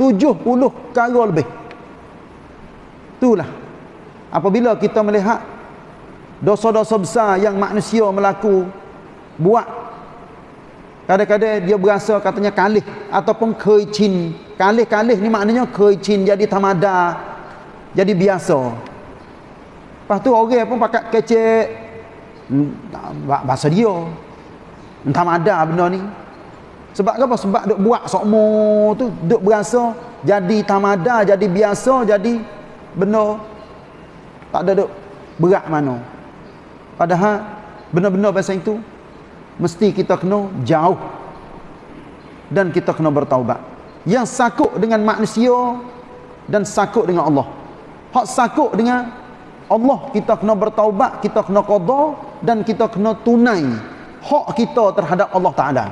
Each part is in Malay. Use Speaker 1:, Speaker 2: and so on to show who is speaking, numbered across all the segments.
Speaker 1: 70 kali lebih. Itulah apabila kita melihat dosa-dosa besar yang manusia melaku buat kadang-kadang dia berasa katanya kalih ataupun kecin kalih-kalih ni maknanya kecin jadi tamada jadi biasa. Lepas tu orang pun pakat kecek hmm, bahasa dia entah ada benda ni sebab apa? sebab duk buat sokmo tu duk berasa jadi tamada jadi biasa jadi benda tak ada duk berat mana Padahal benar-benar bahasa itu mesti kita kena jauh dan kita kena bertaubat. Yang sakut dengan manusia dan sakut dengan Allah. Hak sakut dengan Allah kita kena bertaubat, kita kena qada dan kita kena tunai hak kita terhadap Allah Taala.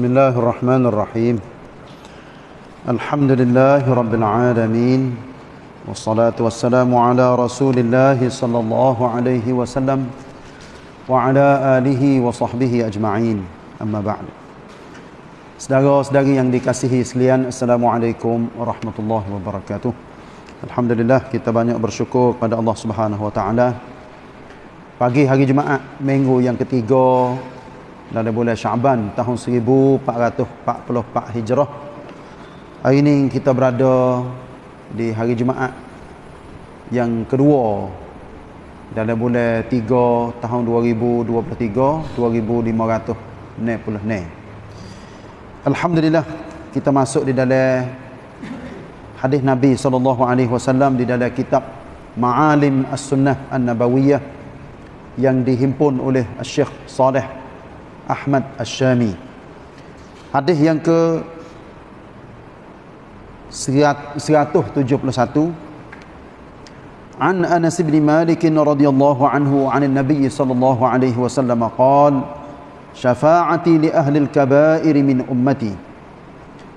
Speaker 1: بسم الله الرحمن الرحيم الحمد لله رب العالمين والصلاة والسلام على رسول الله صلى الله عليه وسلم وعلى آله وصحبه أجمعين أما بعد Saudara-saudari yang dikasihi sekalian Assalamualaikum warahmatullahi wabarakatuh Alhamdulillah kita banyak bersyukur kepada Allah Subhanahu wa taala Pagi hari Jumaat minggu yang ketiga dari bulan Syaban tahun 1444 Hijrah. Hari ini kita berada di hari Jumaat yang kedua dalam bulan 3 tahun 2023 2500 ne puluh ne. Alhamdulillah kita masuk di dalam hadis Nabi sallallahu alaihi wasallam di dalam kitab Ma'alim As-Sunnah An-Nabawiyah yang dihimpun oleh Syekh Saleh Ahmad Ash-Shami. Hadis yang ke 171 An Anas bin Malik radhiyallahu anhu an Nabi sallallahu alaihi wasallam qala Syafa'ati li ahli al-kaba'ir min ummati.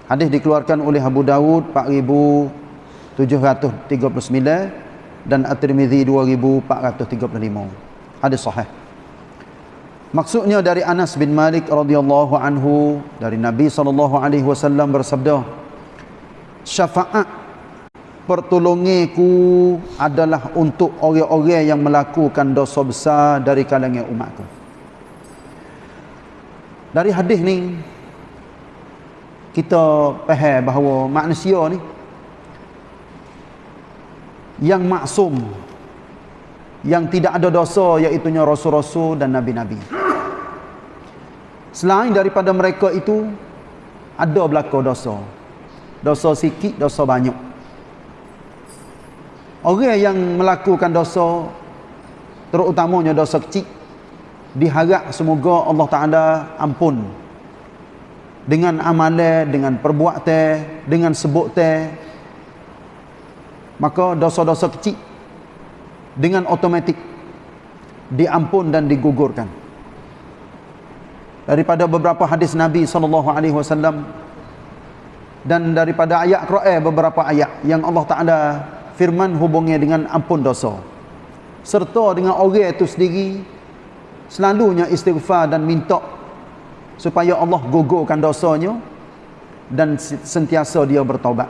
Speaker 1: Hadis dikeluarkan oleh Abu Dawud 4739 dan At-Tirmizi 2435. Hadis sahih. Maksudnya dari Anas bin Malik radhiyallahu anhu dari Nabi sallallahu alaihi wasallam bersabda syafaat pertolonganku adalah untuk orang-orang yang melakukan dosa besar dari kalangan umatku. Dari hadis ni kita faham bahawa manusia ni yang maksum yang tidak ada dosa iaitu rasul-rasul dan nabi-nabi. Selain daripada mereka itu ada berlaku dosa. Dosa sikit, dosa banyak. Orang yang melakukan dosa terutamanya dosa kecil diharap semoga Allah Taala ampun dengan amalan, dengan perbuatan, dengan sebutan maka dosa-dosa kecil dengan automatik diampun dan digugurkan daripada beberapa hadis Nabi sallallahu alaihi wasallam dan daripada ayat Quran beberapa ayat yang Allah Taala firman hubungnya dengan ampun dosa. Serta dengan orang itu sendiri selalunya istighfar dan minta supaya Allah gugurkan dosanya dan sentiasa dia bertaubat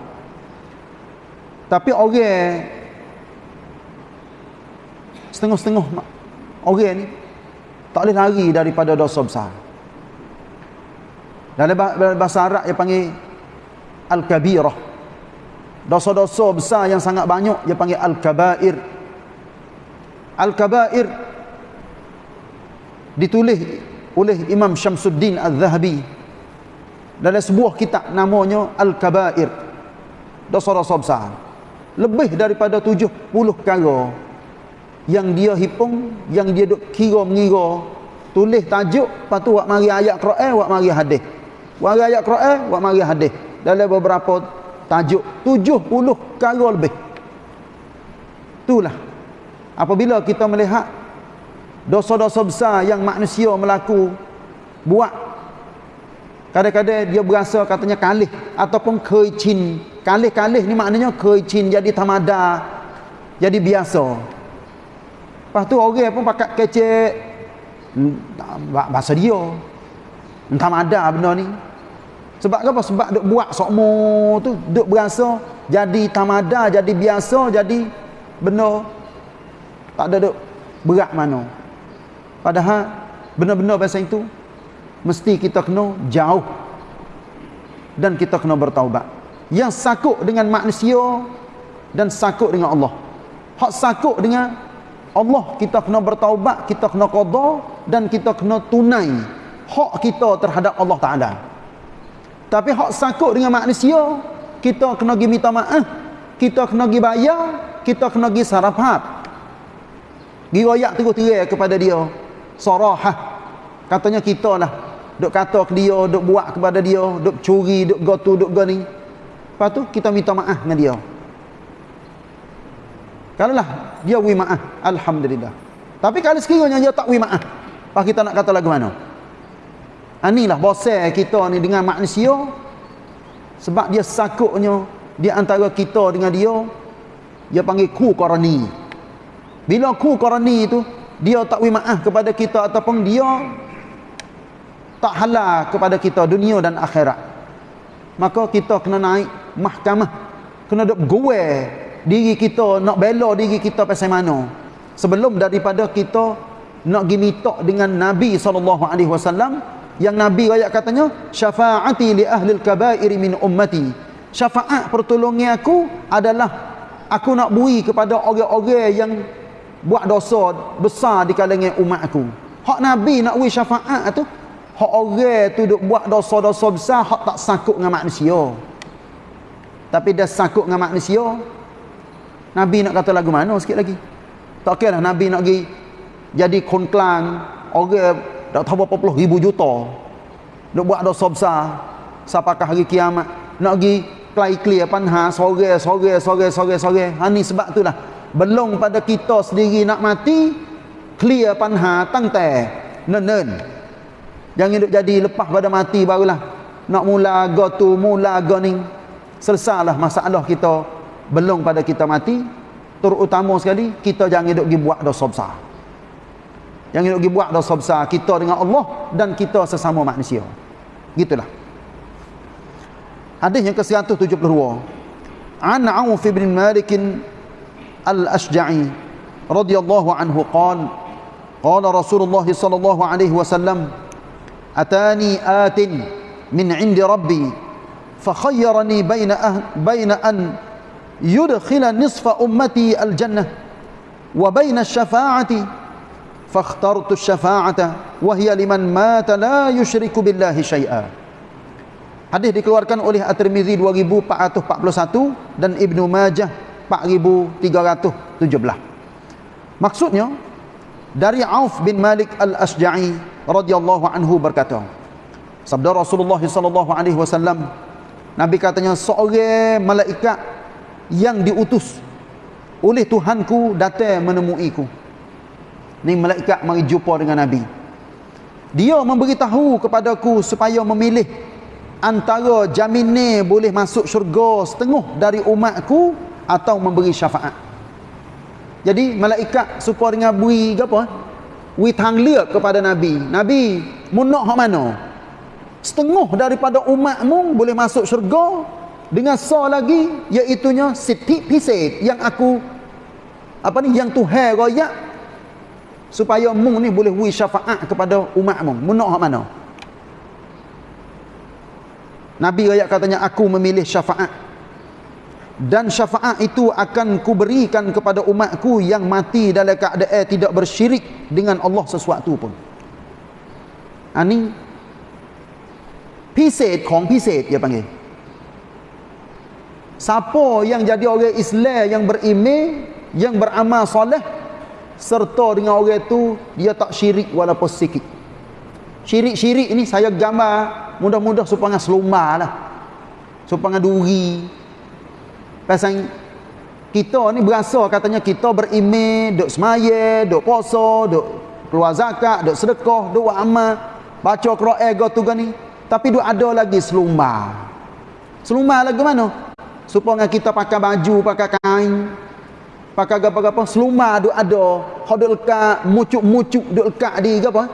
Speaker 1: tapi orang setengah-setengah orang ni tak boleh lari daripada dosa besar dalam bahasa Arab dia panggil Al-Kabirah. Dosa-dosa besar yang sangat banyak dia panggil Al-Kabair. Al-Kabair ditulis oleh Imam Syamsuddin Al-Zahabi dalam sebuah kitab namanya Al-Kabair. Dosa-dosa besar. Lebih daripada 70 perkara yang dia hipung, yang dia kira mengira, tulis tajuk, lepas tu buat mari ayat Quran, buat mari hadis. Wa ayat Quran, wa mari hadis. Dalam beberapa tajuk 70 kali lebih. Itulah. Apabila kita melihat dosa-dosa besar yang manusia melaku buat kadang-kadang dia berasa katanya kalih ataupun kecin. Kalih-kalih ni maknanya kecin jadi tamada, jadi biasa lepas tu orang pun pakat kecek bahasa dia entah ada benda ni. Sebab apa? Sebab duk buat sokmo tu duk berasa jadi tamada jadi biasa jadi benda tak ada duk berat mana. Padahal benar-benar bahasa itu mesti kita kena jauh dan kita kena bertaubat. Yang sakut dengan manusia dan sakut dengan Allah. Hak sakut dengan Allah kita kena bertaubat kita kena qada dan kita kena tunai hak kita terhadap Allah Taala. Tapi hak sakut dengan manusia kita kena pergi minta maaf kita kena pergi bayar kita kena pergi sarafat. Pergi royak terus-terus kepada dia. Sarahah. Katanya kita lah duk kata ke dia duk buat kepada dia duk curi duk gotu duk gani lepas tu kita minta maaf dengan dia. Kalau lah dia wi maaf alhamdulillah. Tapi kalau sekiranya dia tak wi maaf apa kita nak kata lagu mana anilah bosel kita ni dengan manusia. Sebab dia sakutnya di antara kita dengan dia dia panggil ku korani bila ku korani itu dia tak wi maaf kepada kita ataupun dia tak halal kepada kita dunia dan akhirat. Maka kita kena naik mahkamah. Kena duk gue diri kita nak bela diri kita pasal mana. Sebelum daripada kita nak minta dengan Nabi SAW yang Nabi rakyat katanya syafaati li ahli al-kabair min ummati. Syafaat pertolongan aku adalah aku nak bui kepada orang-orang yang buat dosa besar di kalangan umat aku. Hak Nabi nak bui syafaat tu hak orang tu duk buat dosa-dosa besar hak tak sangkut dengan manusia. Tapi dah sangkut dengan manusia Nabi nak kata lagu mana? Sikit lagi. Tak kira lah Nabi nak pergi jadi konklang orang tak tahu berapa puluh ribu juta. Nak buat dosa besar. Sampakah hari kiamat? Nak pergi klai clear panha sore sore sore sore sore. Ha ni sebab tu lah. Belum pada kita sendiri nak mati clear panha tangte nen nen. Jangan duk jadi lepas pada mati barulah. Nak mula go tu mula go ni. Selesailah masalah kita. Belum pada kita mati terutama sekali kita jangan duk pergi buat dosa besar yang nak buat dosa besar kita dengan Allah dan kita sesama manusia. Gitulah. Hadis yang ke-172. An auf bin malik al-ashja'i radhiyallahu anhu qala qala rasulullah sallallahu alaihi wasallam atani atin min 'indi rabbi fakhayyarani baina ah-, baina an yudkhila nisfa ummati al-jannah wa baina syafa'ati fakhtartu syafa'ata wahiya liman mata la yushriku billahi syai'a hadis dikeluarkan oleh At-Tirmizi 2441 dan Ibnu Majah 4317 maksudnya dari Auf bin Malik al-Asja'i radhiyallahu anhu berkata sabda Rasulullah sallallahu alaihi wasallam Nabi katanya seorang malaikat yang diutus oleh Tuhanku datang menemuiku. Ni malaikat mari jumpa dengan Nabi. Dia memberitahu kepadaku supaya memilih antara jamin boleh masuk syurga setengah dari umatku atau memberi syafaat. Jadi malaikat supaya dengan bui apa? Wi tang kepada Nabi. Nabi, mun nak hak mana? Setengah daripada umatmu boleh masuk syurga dengan sa lagi iaitunya sitik pisik yang aku apa ni yang Tuhan royak supaya mung ni boleh wi syafaat kepada umat mung. Munok hak mana? Nabi royak katanya aku memilih syafaat. Dan syafaat itu akan kuberikan kepada umatku yang mati dalam keadaan tidak bersyirik dengan Allah sesuatu pun. Ani pisik kong pisik dia panggil. Siapa yang jadi orang Islam yang beriman yang beramal soleh serta dengan orang itu dia tak syirik walaupun sikit. Syirik-syirik ini saya gambar mudah-mudah supaya selumba lah. Supaya duri. Pasal kita ni berasa katanya kita beriman duk semaya duk puasa duk keluar zakat duk sedekah duk amal. Baca Quran go tu ni. Tapi duk ada lagi selumba selumba lagi mana? Supaya kita pakai baju pakai kain pakai apa-apa seluma duk ada. Lekat mucuk-mucuk duk lekat di apa?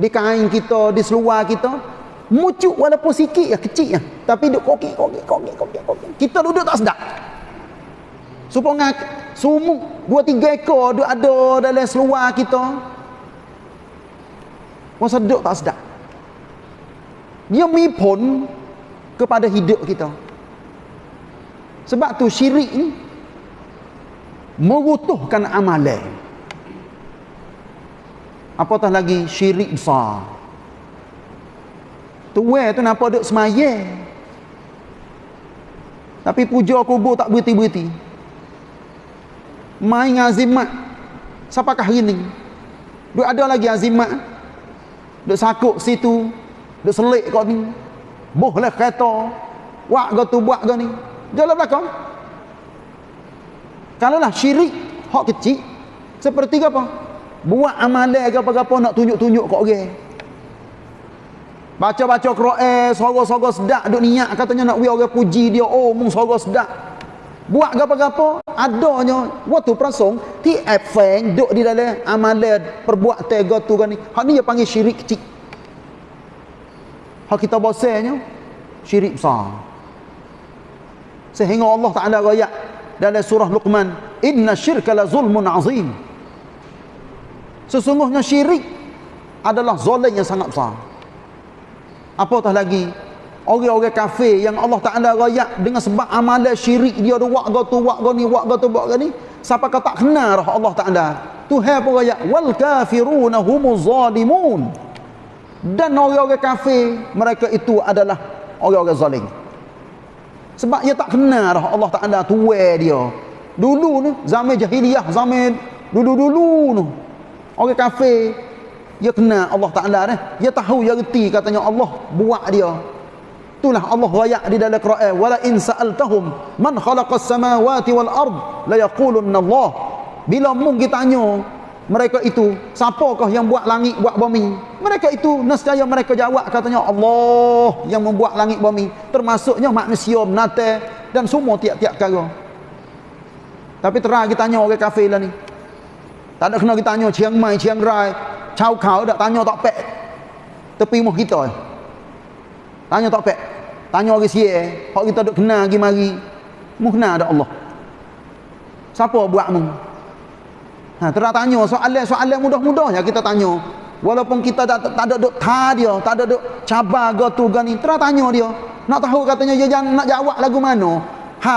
Speaker 1: Di kain kita di seluar kita. Mucuk walaupun sikit ya kecil ya. Tapi duk kokik kokik kokik kokik kokik. Kita duduk tak sedap. Supaya sumuk dua tiga ekor duk ada dalam seluar kita. Masa duduk tak sedap. Dia mipun kepada hidup kita. Sebab tu syirik ni merutuhkan amalan. Apatah lagi syirik besar. Tuwe tu nampak duk semaya. Tapi puja kubur tak berhenti-berhenti. Main azimat siapakah hari ni. Duk ada lagi azimat. Duk sakuk situ. Duk selik kau ni. Boh lah kereta. Wak kau tu buat kau ni. Jalan belakang Kalaulah syirik hak kecil seperti apa? Buat amalan ke apa-apa nak tunjuk-tunjuk kat orang. Baca-baca Quran, sorok-sorok sedak duk niat katanya nak wi orang puji dia, oh mung sorok sedak. Buat apa-apa adanya waktu prasong ti efeng duk di dalam amalan perbuatan gotu kan ni. Hak ni dia panggil syirik kecil. Hak kita bosanya syirik besar. Sehingga Allah Taala royak dalam surah Luqman inna syirka la zulmun azim. Sesungguhnya syirik adalah zalim yang sangat besar. Apatah lagi? Orang-orang kafir yang Allah Taala rayak dengan sebab amalan syirik dia ada wak tu wak ni wak tu wak ni siapa kata tak kenal Allah Taala? Tuhan pun rayak wal kafiruna humuz zalimun. Dan orang-orang kafir mereka itu adalah orang-orang zalim sebab dia tak kenal dah Allah Taala tuwe dia. Dulu ni zaman jahiliyah, zaman dulu-dulu tu. Orang kafir dia kenal Allah Taala dah. Dia tahu dia reti katanya Allah buat dia. Itulah Allah rayak di dalam Quran, "Wala in sa'altahum man khalaqas samawati wal ard la yaqulunna Allah." Bila mung kita tanya mereka itu siapakah yang buat langit buat bumi? Mereka itu nescaya mereka jawab katanya Allah yang membuat langit bumi. Termasuknya manusia menate dan semua tiap-tiap perkara tapi terang kita tanya orang kafir lah ni. Tak ada kena kita tanya Chiang Mai Chiang Rai Chau Kau tak tanya tak pek? Tepi muh kita tanya tak pek. Tanya orang siye hak kita duk kenal lagi mari. Kenal ada Allah. Siapa buat mu Ha, terang tanya soalan-soalan mudah-mudah ya kita tanya. Walaupun kita tak, tak ada duk ta dia, tak ada duk cabar ke tu ke ni, terang tanya dia. Nak tahu katanya dia jangan nak jawab lagu mana. Ha,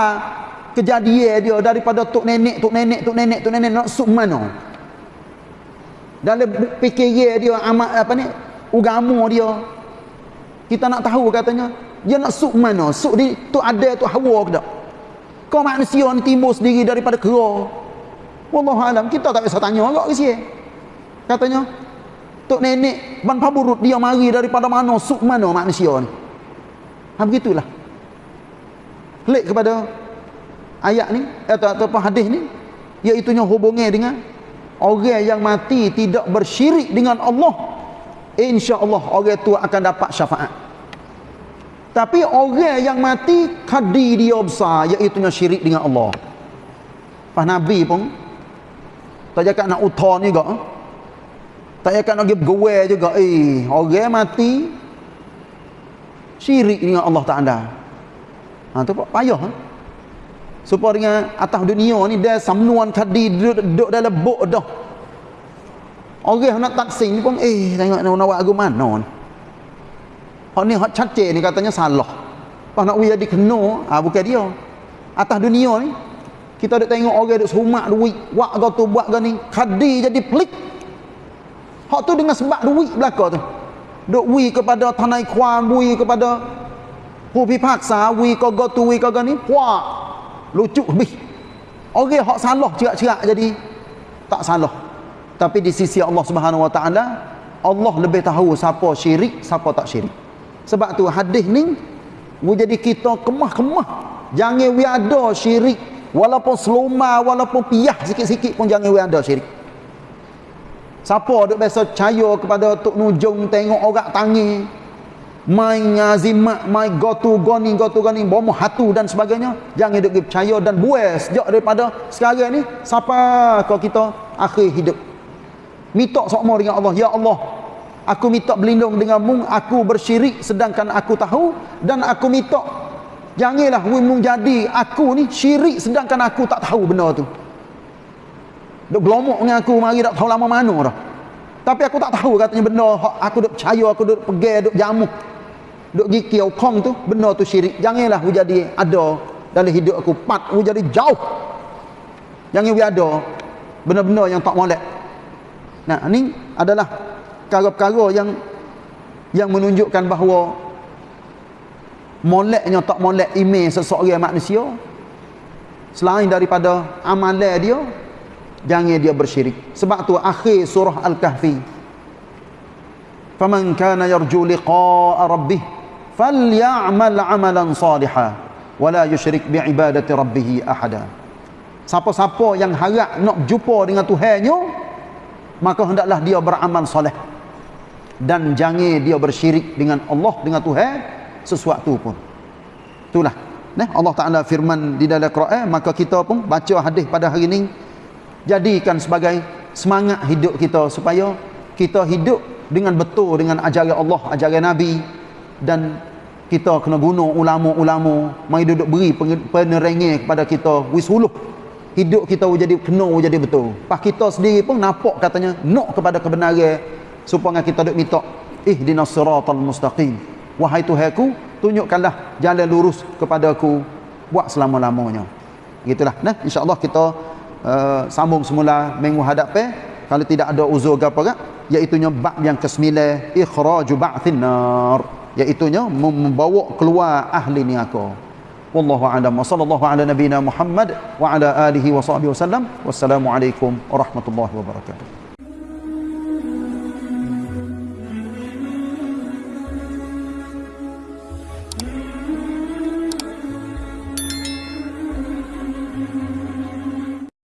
Speaker 1: kejadian dia daripada tok nenek, tok nenek, tok nenek, tok nenek nak suk mana. Dalam fikiran dia amat apa ni? Ugama dia. Kita nak tahu katanya dia nak suk mana? Suk di tu ada tu hawa ke tak? Kau manusia ni timbul sendiri daripada kera. Wallahu alam kita tak bisa tanya agak ke sini. Katanya tok nenek ban paburut dia mari daripada mana suk mana manusia ni. Ha begitulah. Klik kepada ayat ni atau atau hadis ni iaitu nya hubungnya dengan orang yang mati tidak bersyirik dengan Allah insya-Allah orang itu akan dapat syafaat. Tapi orang yang mati kadi dia besar iaitu nya syirik dengan Allah. Pas Nabi pun tak cakap nak utar juga. Tak cakap nak pergi bergewel juga. Eh, orang mati. Syirik dengan Allah Ta'ala. Ha, tu payah. Ha? Supaya dengan atas dunia ni, dia samnuan tadi duduk, duduk dalam buk dah. Orang nak taksin ni pun, eh, tengok nak buat lagu mana ni. Hak ni, hak cacik ni katanya salah. Pas nak jadi kena, ha, bukan dia. Atas dunia ni, kita ada tengok orang duk serumak duit. Wak kau tu buat kau ni kadi jadi pelik. Hak tu dengan sebab duit belaka tu. Duk wi kepada tanai kuam wi kepada hubi paksa wi kau kau tu wi kau ni puak lucu lebih. Orang hak salah cerak-cerak jadi tak salah. Tapi di sisi Allah Subhanahu Wa Taala Allah lebih tahu siapa syirik siapa tak syirik. Sebab tu hadis ni jadi kita kemah-kemah. Jangan wi ada syirik walaupun seluma walaupun piyah sikit-sikit pun jangan we ada syirik. Siapa duk biasa percaya kepada tok nujung tengok orang tangi main ngazimat main gotu goni gotu goni bomo hatu dan sebagainya jangan hidup percaya dan buai sejak daripada sekarang ni siapa kau kita akhir hidup. Minta sokmo dengan Allah ya Allah aku minta berlindung dengan mung aku bersyirik sedangkan aku tahu dan aku minta janganlah mung jadi aku ni syirik sedangkan aku tak tahu benda tu. Duk gelomok dengan aku mari tak tahu lama mana dah. Tapi aku tak tahu katanya benda aku duk percaya aku duk pergi duk jamu duk kiau kong tu benda tu syirik. Janganlah hu jadi ada dalam hidup aku. Pat hu jadi jauh. Jangan hu ada benda-benda yang tak molek. Nah ni adalah perkara-perkara yang yang menunjukkan bahawa moleknya tak molek iman seseorang manusia selain daripada amalan dia jangan dia bersyirik sebab tu akhir surah al-kahfi faman kana yarju liqa'a rabbih falyamal amalan saliha wala yusyrik biibadati rabbih ahada. Siapa-siapa yang harap nak jumpa dengan Tuhannya maka hendaklah dia beramal soleh. Dan jangan dia bersyirik dengan Allah dengan Tuhan sesuatu pun. Itulah. Nah Allah Taala firman di dalam Quran maka kita pun baca hadis pada hari ini jadikan sebagai semangat hidup kita supaya kita hidup dengan betul dengan ajaran Allah ajaran Nabi dan kita kena guna ulama-ulama mai duduk beri penerangan kepada kita. Wisuluh hidup kita jadi kena jadi betul. Pas kita sendiri pun nampak katanya nak kepada kebenaran supaya kita duk minta ihdinas siratal mustaqim wahai tuhanku tunjukkanlah jalan lurus kepada aku buat selama-lamanya. Gitulah nah insyaallah kita uh, sambung semula minggu hadapan kalau tidak ada uzur gapo iaitu bab yang ke-9 ikhraju ba'thin nar. Iaitunya membawa keluar ahli neraka wallahu a'lam. Wa sallallahu ala nabiyyina muhammad wa ala alihi wa sahbihi wasallam wassalamu alaikum warahmatullahi wabarakatuh